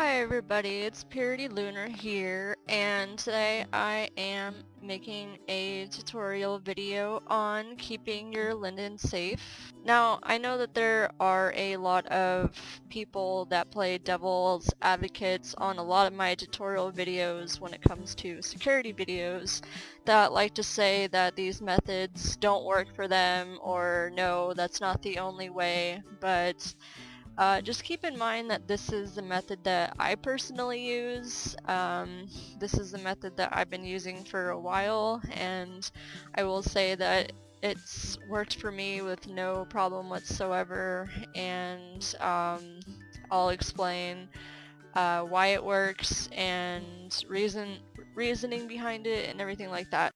Hi everybody, it's Purity Lunar here and today I am making a tutorial video on keeping your linden safe. Now I know that there are a lot of people that play devil's advocates on a lot of my tutorial videos when it comes to security videos that like to say that these methods don't work for them or no that's not the only way but uh, just keep in mind that this is the method that I personally use. Um, this is the method that I've been using for a while and I will say that it's worked for me with no problem whatsoever and um, I'll explain uh, why it works and reason reasoning behind it and everything like that.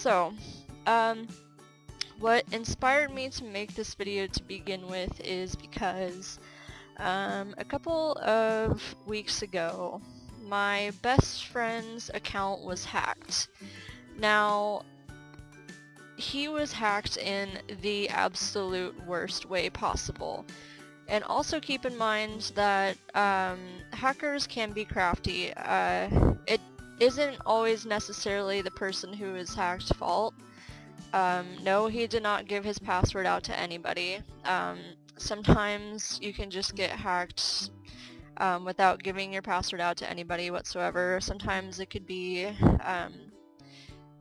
So, um, what inspired me to make this video to begin with is because um, a couple of weeks ago my best friend's account was hacked. Now, he was hacked in the absolute worst way possible. And also keep in mind that um, hackers can be crafty. Uh, it isn't always necessarily the person who is hacked fault. Um, no, he did not give his password out to anybody. Um, sometimes you can just get hacked um, without giving your password out to anybody whatsoever. Sometimes it could be um,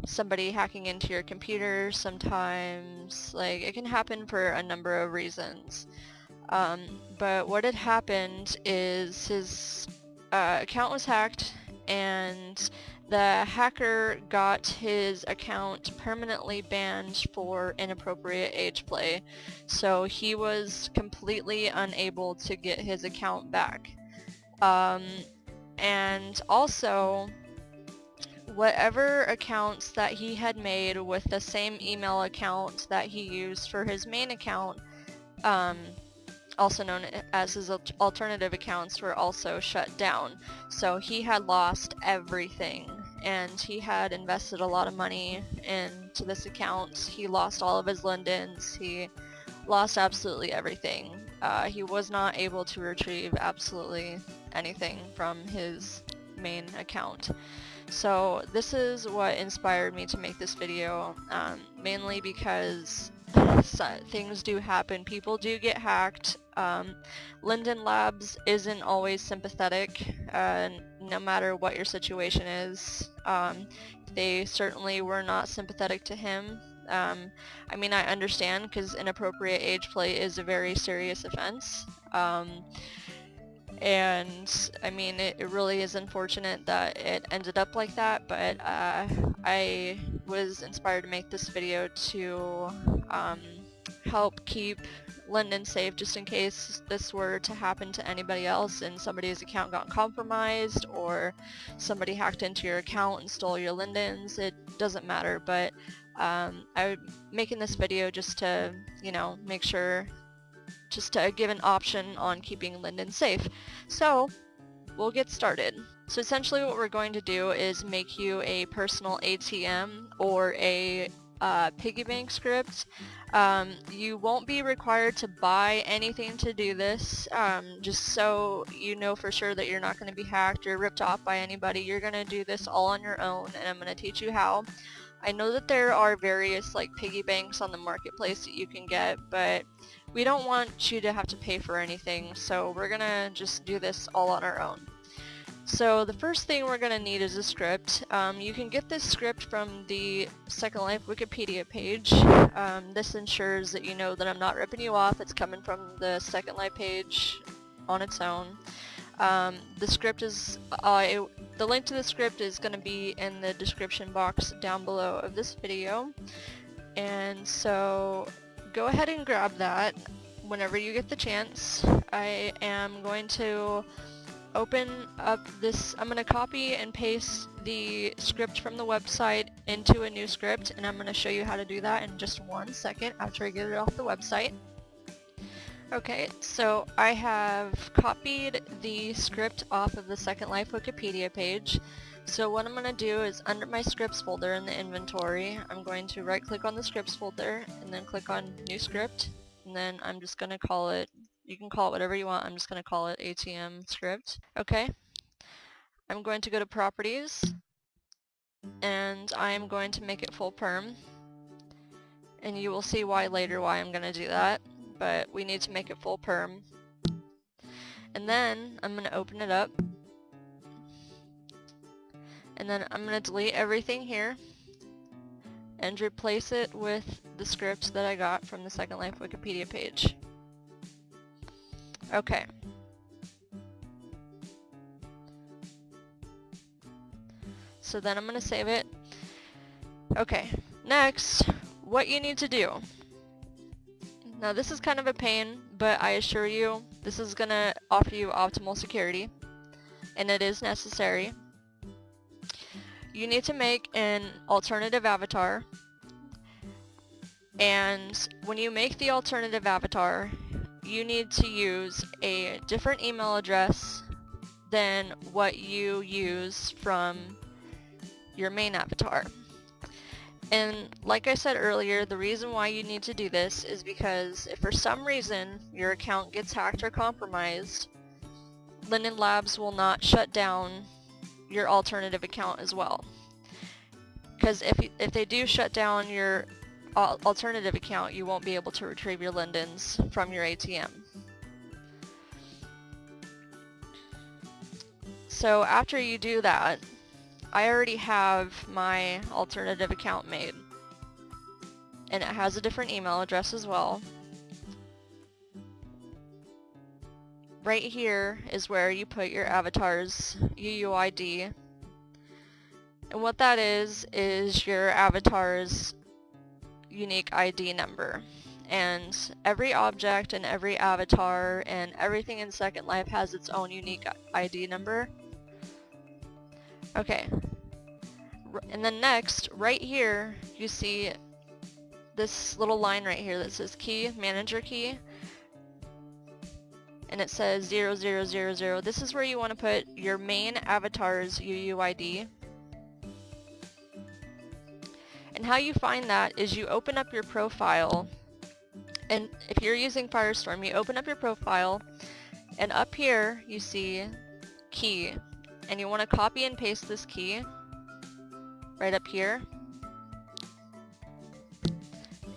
somebody hacking into your computer. Sometimes, like, it can happen for a number of reasons. Um, but what had happened is his uh, account was hacked and the hacker got his account permanently banned for inappropriate age play. So he was completely unable to get his account back. Um, and also, whatever accounts that he had made with the same email account that he used for his main account, um, also known as his alternative accounts, were also shut down. So he had lost everything and he had invested a lot of money into this account. He lost all of his lindens. He lost absolutely everything. Uh, he was not able to retrieve absolutely anything from his main account. So this is what inspired me to make this video, um, mainly because things do happen. People do get hacked. Um, Linden Labs isn't always sympathetic, uh, no matter what your situation is. Um, they certainly were not sympathetic to him. Um, I mean, I understand because inappropriate age play is a very serious offense. Um, and I mean, it, it, really is unfortunate that it ended up like that, but uh, I was inspired to make this video to um, help keep Linden safe just in case this were to happen to anybody else and somebody's account got compromised or somebody hacked into your account and stole your Lindens. It doesn't matter, but um, I'm making this video just to, you know, make sure, just to give an option on keeping Linden safe. So, we'll get started. So essentially what we're going to do is make you a personal ATM or a uh, piggy bank script. Um, you won't be required to buy anything to do this, um, just so you know for sure that you're not going to be hacked or ripped off by anybody. You're going to do this all on your own, and I'm going to teach you how. I know that there are various like piggy banks on the marketplace that you can get, but we don't want you to have to pay for anything, so we're going to just do this all on our own. So the first thing we're going to need is a script. Um, you can get this script from the Second Life Wikipedia page. Um, this ensures that you know that I'm not ripping you off. It's coming from the Second Life page on its own. Um, the script is, uh, it, the link to the script is going to be in the description box down below of this video. And so go ahead and grab that whenever you get the chance. I am going to open up this, I'm going to copy and paste the script from the website into a new script and I'm going to show you how to do that in just one second after I get it off the website. Okay, so I have copied the script off of the Second Life Wikipedia page. So what I'm going to do is under my scripts folder in the inventory, I'm going to right click on the scripts folder and then click on new script and then I'm just going to call it, you can call it whatever you want, I'm just going to call it ATM script. Okay, I'm going to go to properties and I'm going to make it full perm and you will see why later why I'm going to do that but we need to make it full perm. And then I'm going to open it up. And then I'm going to delete everything here and replace it with the script that I got from the Second Life Wikipedia page. Okay. So then I'm going to save it. Okay, next, what you need to do now this is kind of a pain, but I assure you, this is going to offer you optimal security, and it is necessary. You need to make an alternative avatar, and when you make the alternative avatar, you need to use a different email address than what you use from your main avatar. And like I said earlier, the reason why you need to do this is because if for some reason your account gets hacked or compromised, Linden Labs will not shut down your alternative account as well. Because if, if they do shut down your alternative account, you won't be able to retrieve your Lindens from your ATM. So after you do that, I already have my alternative account made. And it has a different email address as well. Right here is where you put your avatar's UUID. And what that is, is your avatar's unique ID number. And every object and every avatar and everything in Second Life has its own unique ID number. Okay. And then next, right here, you see this little line right here that says key, manager key. And it says 0000. This is where you want to put your main avatar's UUID. And how you find that is you open up your profile and if you're using Firestorm, you open up your profile and up here you see key and you want to copy and paste this key right up here.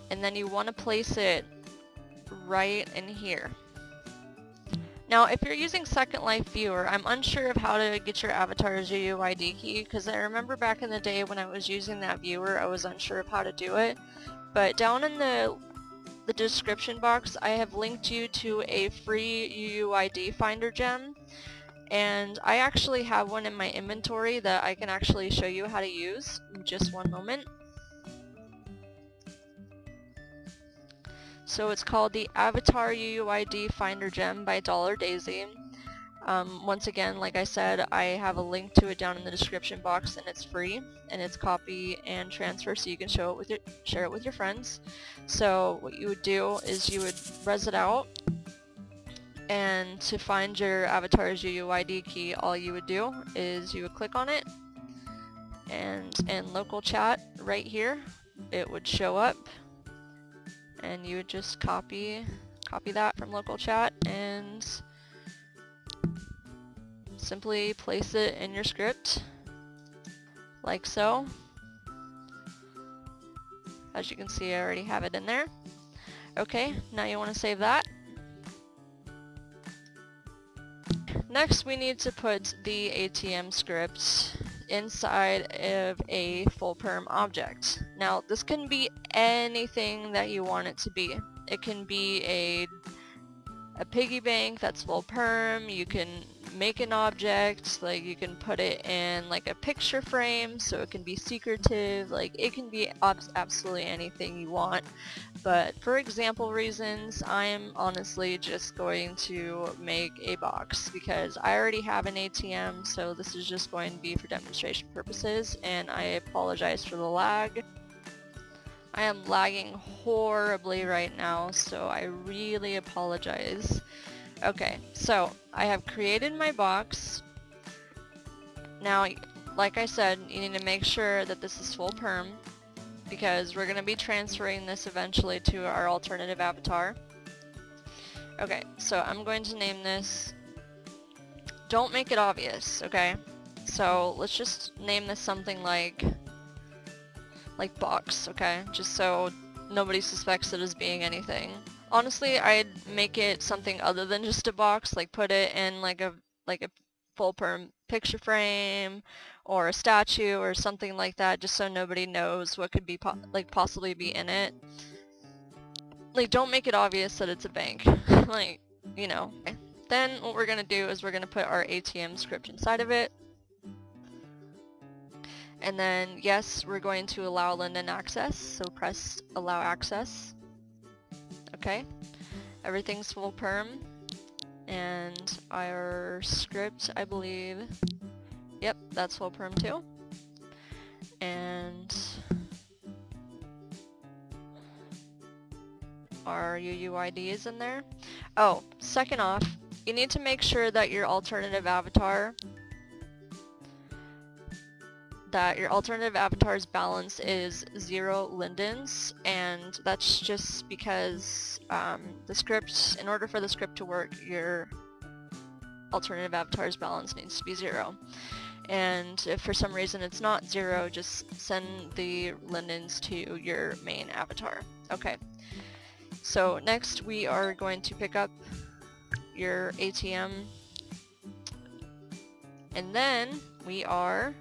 And then you want to place it right in here. Now, if you're using Second Life Viewer, I'm unsure of how to get your avatar's UUID key, because I remember back in the day when I was using that viewer, I was unsure of how to do it. But down in the the description box, I have linked you to a free UUID finder gem and I actually have one in my inventory that I can actually show you how to use just one moment. So it's called the Avatar UUID Finder Gem by Dollar Daisy. Um, once again, like I said, I have a link to it down in the description box and it's free and it's copy and transfer so you can show it with your, share it with your friends. So what you would do is you would res it out and to find your avatar's UUID key, all you would do is you would click on it, and in local chat right here, it would show up, and you would just copy copy that from local chat and simply place it in your script like so. As you can see I already have it in there. Okay, now you want to save that Next we need to put the ATM script inside of a full perm object. Now this can be anything that you want it to be. It can be a a piggy bank that's full perm, you can make an object, like you can put it in like a picture frame so it can be secretive, like it can be absolutely anything you want. But for example reasons, I'm honestly just going to make a box because I already have an ATM so this is just going to be for demonstration purposes and I apologize for the lag. I am lagging horribly right now, so I really apologize. Okay, so I have created my box. Now, like I said, you need to make sure that this is full perm because we're going to be transferring this eventually to our alternative avatar. Okay, so I'm going to name this, don't make it obvious, okay? So let's just name this something like, like box, okay? Just so nobody suspects it as being anything. Honestly, I'd make it something other than just a box, like put it in like a, like a full perm picture frame or a statue or something like that just so nobody knows what could be po like possibly be in it. Like don't make it obvious that it's a bank. like, you know. Then what we're gonna do is we're gonna put our ATM script inside of it. And then yes, we're going to allow Linden access, so press allow access. Okay. Everything's full perm. And our script, I believe, Yep, that's full perm too. And our UUID is in there. Oh, second off, you need to make sure that your alternative avatar that your alternative avatar's balance is zero lindens and that's just because um, the script, in order for the script to work, your alternative avatar's balance needs to be zero. And if for some reason it's not zero, just send the lindens to your main avatar. Okay, so next we are going to pick up your ATM, and then we are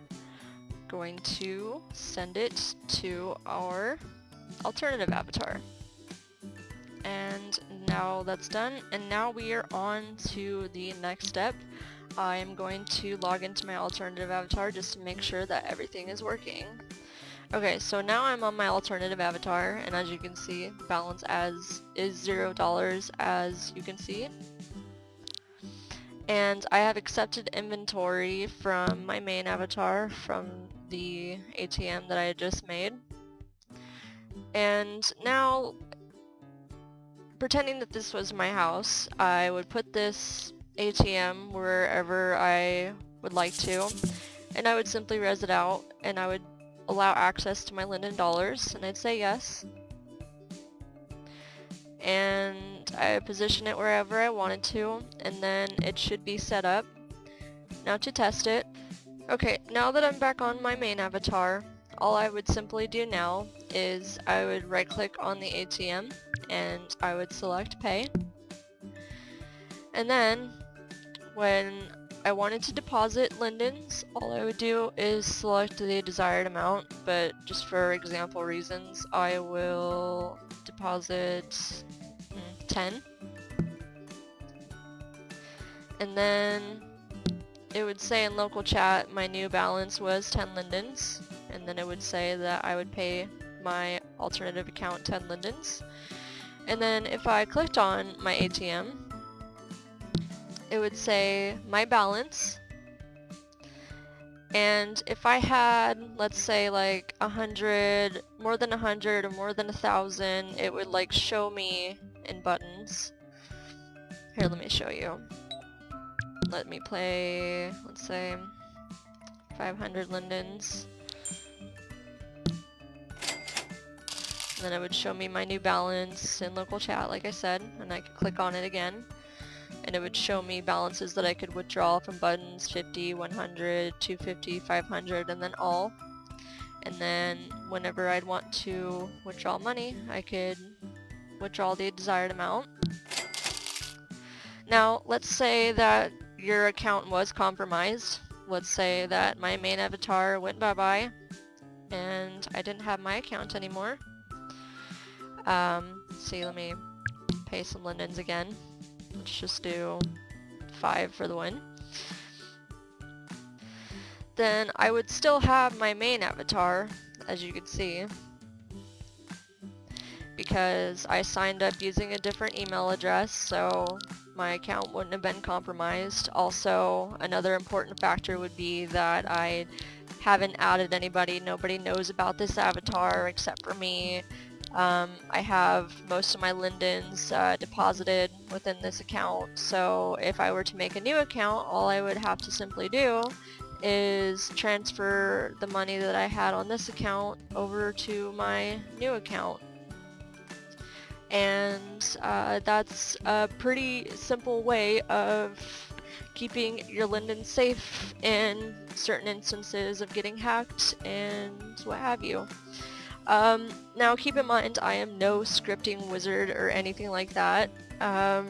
going to send it to our alternative avatar. And now that's done, and now we are on to the next step, I'm going to log into my alternative avatar just to make sure that everything is working. Okay, so now I'm on my alternative avatar, and as you can see, balance as is zero dollars as you can see. And I have accepted inventory from my main avatar from the ATM that I just made. And now, pretending that this was my house, I would put this ATM wherever I would like to, and I would simply res it out, and I would allow access to my Linden dollars, and I'd say yes. And I position it wherever I wanted to, and then it should be set up. Now to test it. Okay, now that I'm back on my main avatar, all I would simply do now is I would right click on the ATM and I would select pay. And then when I wanted to deposit lindens, all I would do is select the desired amount, but just for example reasons, I will deposit hmm, 10. And then it would say in local chat my new balance was 10 lindens, and then it would say that I would pay my alternative account 10 lindens. And then if I clicked on my ATM, it would say my balance. And if I had let's say like a hundred more than a hundred or more than a thousand it would like show me in buttons. Here let me show you let me play let's say 500 lindens then it would show me my new balance in local chat like I said and I could click on it again and it would show me balances that I could withdraw from buttons 50, 100, 250, 500, and then all. And then whenever I'd want to withdraw money, I could withdraw the desired amount. Now, let's say that your account was compromised. Let's say that my main avatar went bye-bye and I didn't have my account anymore. Um, see, let me pay some lindens again. Let's just do 5 for the win. Then I would still have my main avatar, as you can see, because I signed up using a different email address, so my account wouldn't have been compromised. Also, another important factor would be that I haven't added anybody. Nobody knows about this avatar except for me. Um, I have most of my lindens uh, deposited within this account, so if I were to make a new account, all I would have to simply do is transfer the money that I had on this account over to my new account. And uh, that's a pretty simple way of keeping your Linden safe in certain instances of getting hacked and what have you. Um, now keep in mind I am no scripting wizard or anything like that. Um,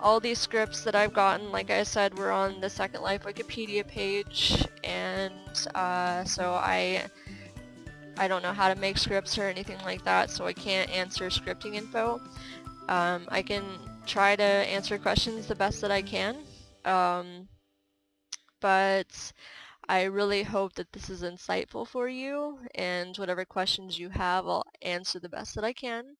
all these scripts that I've gotten, like I said, were on the Second Life Wikipedia page, and uh, so I I don't know how to make scripts or anything like that, so I can't answer scripting info. Um, I can try to answer questions the best that I can, um, but I really hope that this is insightful for you, and whatever questions you have, I'll answer the best that I can.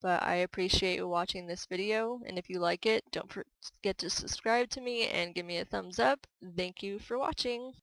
But I appreciate you watching this video, and if you like it, don't forget to subscribe to me and give me a thumbs up. Thank you for watching.